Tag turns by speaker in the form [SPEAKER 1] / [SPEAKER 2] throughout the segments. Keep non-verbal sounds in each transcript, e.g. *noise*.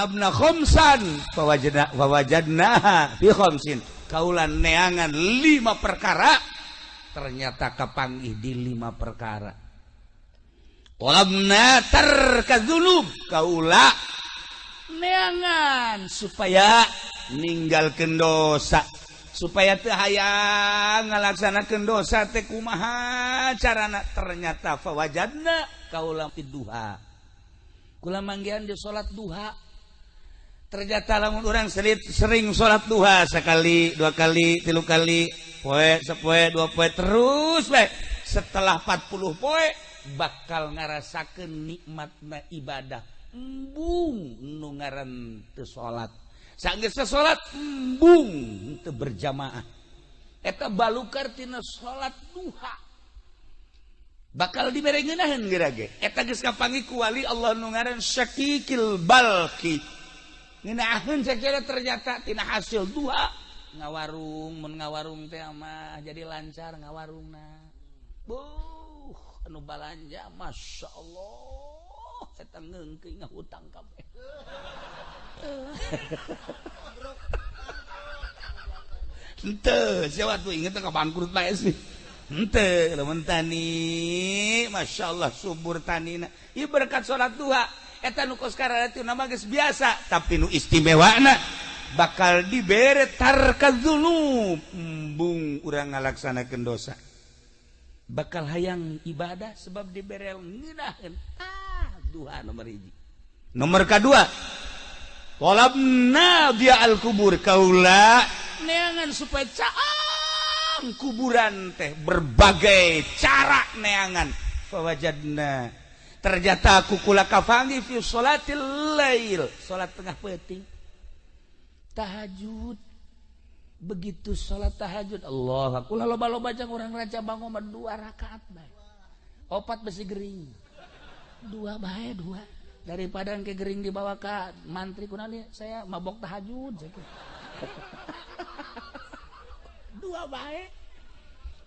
[SPEAKER 1] talabna khomsan. Fawajadna fawajadna fi khomsin. Kaulan neangan lima perkara. Ternyata kepangih di lima perkara. Talabna tarkadzunub kaula neangan supaya ninggal dosa. Supaya teu hayang ngalaksanakeun dosa teh kumaha carana? Ternyata fawajadna kaula fi duha. Kula manggihan di salat duha. ternyata lamun orang selit sering sholat duha sekali dua kali tilu kali poe sepoe dua poe terus baik setelah 40 poe bakal ngarasakan nikmatna ibadah. Embung nu ngaran teu salat sanggeus salat embung teu berjamaah. Eta balukar tina salat duha. Bakal diberengeunaheun geura ge eta geus kapangi ku wali Allah nu ngaran syakikil balqi Nginaahkeun sakira ternyata tina hasil dua ngawarung mun ngawarung teh mah jadi lancar ngawarungna. Buh, anu balanja Masya Allah eta ngeungkeung ngahutang kabeh. *laughs* Henteu, siapa tuh inget ka bangkrut bae sih. Henteu, lamun tani, Masya Allah subur tanina. Ieu berkat salat duha. biasa tapi nu istimewa bakal diberetarkanbung kurang ngalaksanakan dosa. Bakal hayang ibadah sebab diberel ah, nomor hiji. nomor kedua kolab dia al-kubur kaula. Neangan supaya caang kuburan teh berbagai cara neangan. Fawajadna ternyata kukula kafangi fi salatil lail. Salat tengah peting tahajud. Begitu salat tahajud Allah aku lalu balo baca orang raja bangun dua rakaat baik opat besi gering. Dua baik dua. Daripada ke gering dibawa ke mantri kunali saya mabok tahajud *laughs* dua baik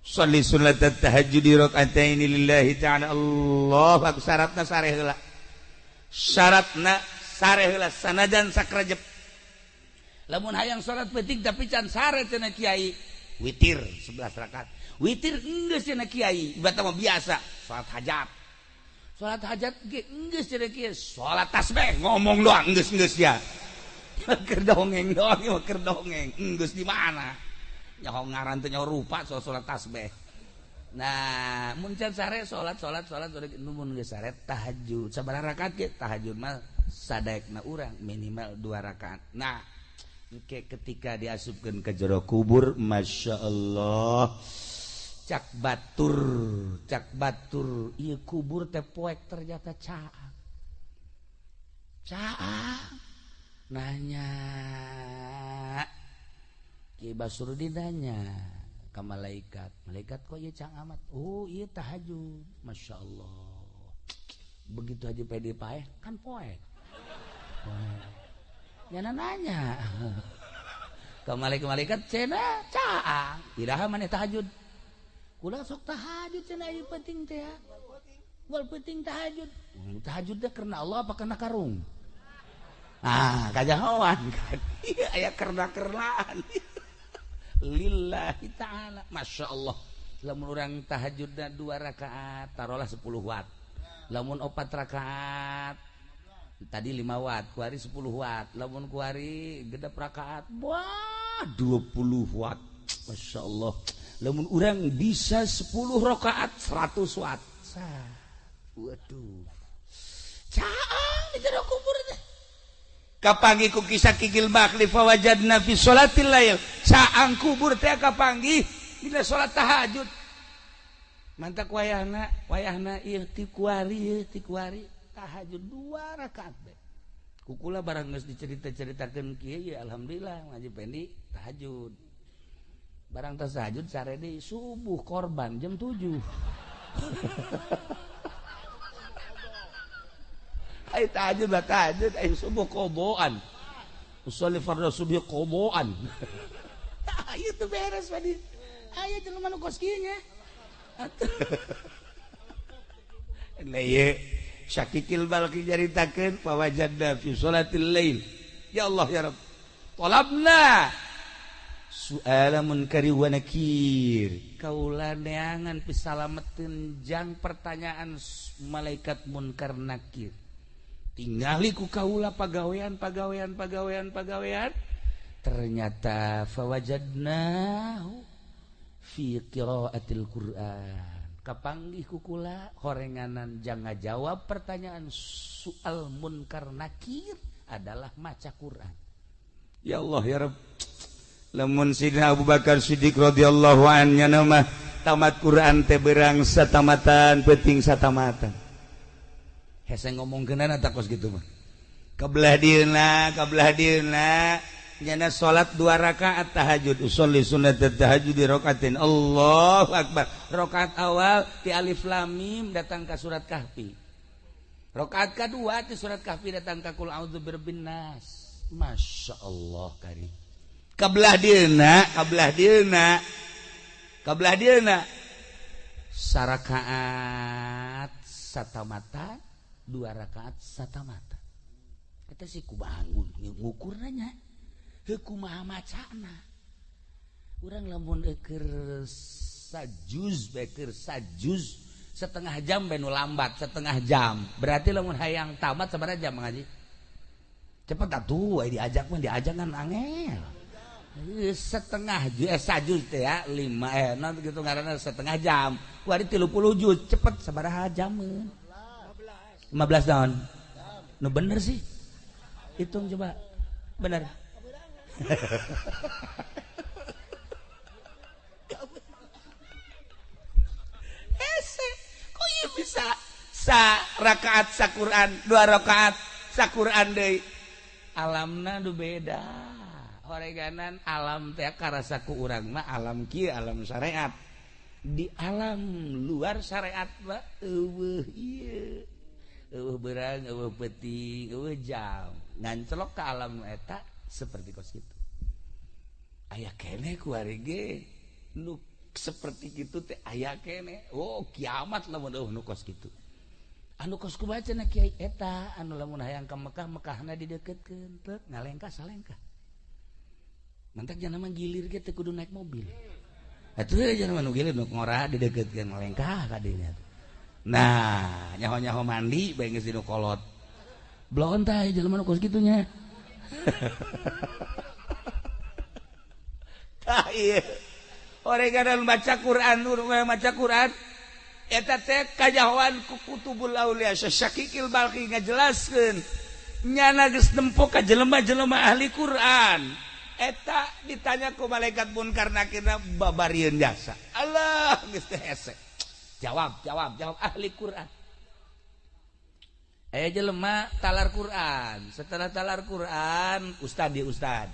[SPEAKER 1] Shalli sunat tahajudi ini lillahi ta'ala Allah aku syaratna sareh heula. Syaratna sareh heula sanajan sakrajep. Lamun hayang salat petik tapi can sare cenah kiai. Witir 11 rakaat. Witir geus cenah kiai, ibadah mah biasa, salat hajat. Salat hajat ge geus cenah kiai, salat tasbih ngomong doang geus geus ya. *laughs* Keur dongeng doang, keur dongeng, enggeus di mana? ngarannya rupa so salat tasbih. Nah muncan sare salat salat salat tahajud. Sabar rakaat tahajud mah sadekna urang minimal dua rakaat. Nah Oke, ketika diasupkan ke jero kubur Masya Allah cak Batur cak Batur. Iya kubur teh poek ternyata caang caang nanya Ki Basurudin nanya ke malaikat malaikat kok iya cang amat? Oh iya tahajud. Masya Allah. Begitu aja pede paeh kan poek nyana nanya ke malaikat cena caang tidak mana tahajud. Kula sok tahajud cina ayu penting teh ya. Wal penting tahajud. Hmm, tahajud deh karena Allah apa karena karung? Ah kajahoan kan? *laughs* Iya aya karena kernaan *laughs* lillahi ta'ala. Masya Allah. Lamun orang tahajudna dua rakaat taruhlah 10 watt. Lamun opat rakaat tadi 5 watt. Kuari 10 watt. Lamun kuari gede rakaat wah 20 watt. Masya Allah. Lamun orang bisa 10 rakaat 100 watt. Waduh. Caang itu kapanggi ku kisah kikil bakli fawajadna fi sholatil lail. Saang kubur teh kapanggi dina sholat tahajud. Mantak wayahna wayahna ieu ti kuari ti kuari tahajud dua rakaat bae kukula barang geus dicerita-ceritakeun kieu ya alhamdulillah ngaji pendi tahajud. Barang tahajud sare di subuh korban jam 7 *laughs* Ay tahajud lah tahajud ay subuh koboan. Usolli fardhu subuh koboan. *laughs* Ayo tuh beres padi ayo jangan mana kos kieu *laughs* nya Nah, Syakikil balki jaritakeun wajadna fi salatil lail ya Allah ya Rabb talabna suala munkari wa nakir. Kaula neangan pisalametin jang pertanyaan malaikat munkar nakir tinggaliku kaula pagawean pagawean pagawean pagawean. Ternyata fawajadna fi qiraatil Qur'an. Kapanggih kukula horenganan jangan jawab pertanyaan soal munkar nakir adalah maca Quran. Ya Allah ya Rabb lamun Sidina Abu Bakar Siddiq radhiyallahu anhu nama tamat Quran teh berang satamatan penting satamatan. Hese ngomong kenana tak kos gitu mah kabelah dieuna kabelah dieuna nyana salat dua rakaat tahajud. Usolli sunat tahajud di rakatin. Allah akbar. Rakaat awal di alif lam mim datang ke surat kahfi. Rakaat kedua di surat kahfi datang ke kul a'udzu masya Allah karim. Kabelah dieuna kabelah dieuna kabelah dieuna sarakaat satamata dua rakaat sata mata. Kata si kubangun ngukurnya heku macana. Orang lamun eker sajuz beker sajuz setengah jam benu lambat setengah jam. Berarti lamun hayang tamat sebenarnya jam ngaji cepet atuh diajak mah diajak kan angel. Setengah eh, sajuz teh ya lima eh non gitu karena setengah jam. Wari tilu puluh juz cepet sabaraha jam 15 tahun. Nu bener sih. Hitung coba. Bener. Ese, kok iya bisa? Sa rakaat sa Quran dua rakaat sa Quran deh alamna du beda. Oreganan alam teh karasaku urang mah alam kia alam syariat di alam luar syariat mah eueuh ieu. uh, berang uh, peti uh, jam. Ngancelok ke alam eta seperti kos itu ayah kene kuarige nu seperti gitu teh ayah kene. Oh kiamat lamun uh, nu kos gitu anu kos ku baca na kiai eta anu lamun hayang ke Mekah Mekahna dideketkeun teu ngalengka salengka. Mantak jangan nama gilir ge teu kudu naik mobil. Atuh jangan nu gilir nu ngora dideketkeun ngalengka kadinya nah nyaho-nyaho mandi bagus kolot blon tay jalan mana kos gitunya *laughs* ah, iya orang baca Quran orang baca Quran eta teh kajahoan ku kutubul balqi ngajelaskeun. Nyana geus nempo ka jelema-jelema ahli Quran. Eta ditanya ku malaikat munkar kita babarieun jasa. Allah geus hese. jawab jawab jawab. Ahli Quran. Eh jelema talar Quran. Setelah talar Quran Ustad di Ustad.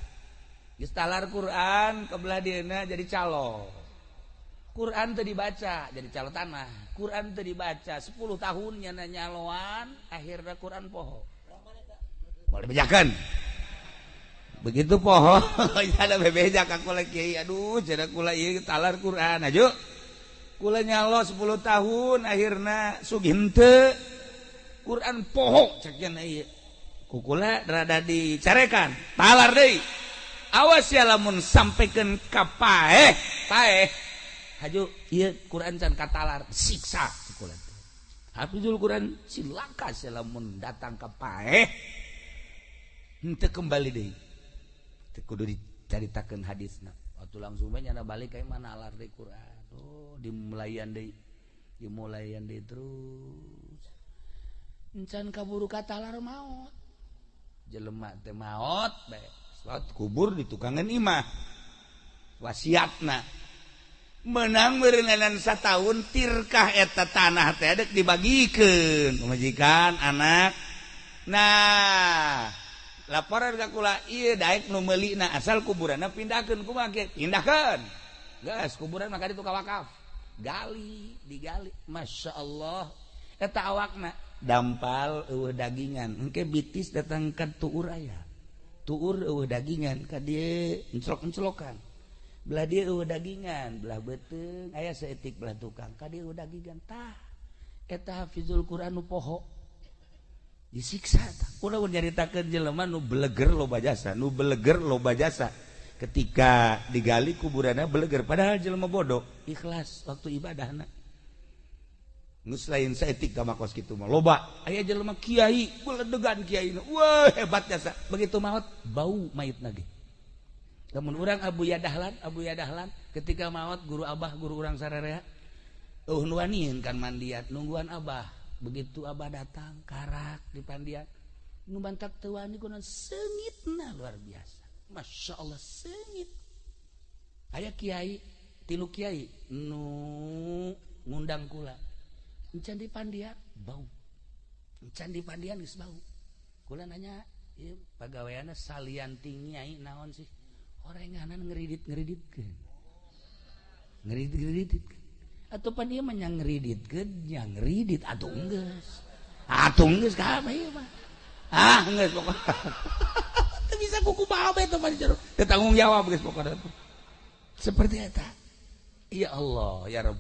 [SPEAKER 1] Geus talar Quran kebelah dina jadi calo Quran teu dibaca jadi calo tanah. Quran teu dibaca 10 tahun nyana nyaloan akhirnya Quran poho. Boleh bejakan? Begitu poho *laughs* ada bebeja ka kula kiai. Aduh jadi kula ieu talar Quran. Aja nyalo 10 tahun akhirnya Suginte Quran pohok kukula dicarekan. Talar deh. Awas ya lamun sampaikan kapaeh paeh. Haju iya Quran can katalar siksa kukula Hafizul Quran silaka ya lamun datang kapaeh henteu kembali deui teu kudu dicaritakeun hadisna. Oh, waktu langsungnya balik kayak mana alar di Quran. Oh dimulaian di dimulaian deh terus. Encan kaburu kata alar maut. Jelema teh maut bae salat kubur di tukangan imah. Wasiatna. Menang merenganan setahun tirkah eta tanah teh dibagikeun majikan anak. Nah laporan kakula iya daek nu meulina asal kuburanna pindahkeun kumaha ge pindahkeun geus kuburan maka ditu kawakaf gali digali. Masya Allah eta awakna dampal eueuh dagingan. Engke bitis datang ka tuur aya. Tuur eueuh dagingan ka dia encelok encelokan belah dia eueuh dagingan belah beteng aya seetik belah tukang. Ka dia eueuh dagingan tah. Eta hafizul Quran nu poho. disiksa nyaritakan jeleman nu beleger loba jasa nu beleger loba jasa. Ketika digali kuburannya beleger padahal jelema bodoh. Ikhlas waktu ibadah anak nus lain seetik sama kos gitu mah loba. Ayah jelema kiai beledegan kiai wah hebat jasa. Begitu maut bau mayit lagi namun orang Abu Yadahlan Abu Yadahlan ketika maut guru abah guru orang sararea uh nuwanin kan mandiat nungguan abah. begitu Abah datang karak di pandian nu bantak tuan sengit nah luar biasa. Masya Allah sengit. Aya kiai tilu kiai nu ngundang kula. Encan di pandian bau. Encan di pandian geus bau. Kula nanya ieu pagaweana salian tinggi ai naon sih? Orenganan ngeridik-ngeriditkeun ngeridit ngeriditkeun atau pan dia menyangridit ke yang atuh atau enggak atau enggak apa ya mah. Ah enggak pokoknya. *laughs* Teu bisa kuku bae itu pan jeruk tanggung jawab guys pokoknya seperti itu ya Allah ya Rob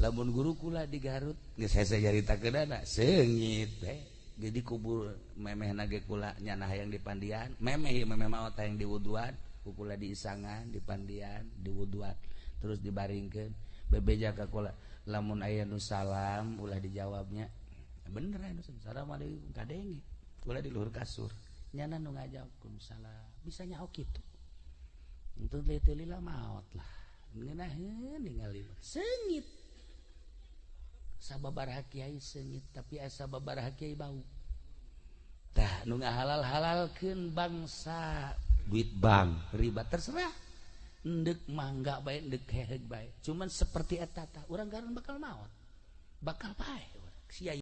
[SPEAKER 1] lamun guru kula di Garut nggak saya saya cerita ke dana sengit eh. jadi kubur memeh nage kula nyana yang di Pandian. Memeh memeh mau yang di Wuduan. Kukula di Isangan di Pandian di Wuduan. Terus dibaringkan bebeja ka kula. Lamun aya nu salam ulah dijawabnya. Bener anu salam. Alaikum kadengi. Ulah di luhur kasur. Nyana nu ngajawab kum salam. Bisa nyaok kitu. Untuk teliti maot lah. Ngeunaheun ningali sengit. Sababaraha kiai sengit tapi asa babaraha kiai bau. Tah nu ngahalal-halalkeun bangsa. Duit bank riba terserah. ndek mangga baik ndek heheg baik. Cuman seperti etata orang garan bakal maut. Bakal baik sia siaya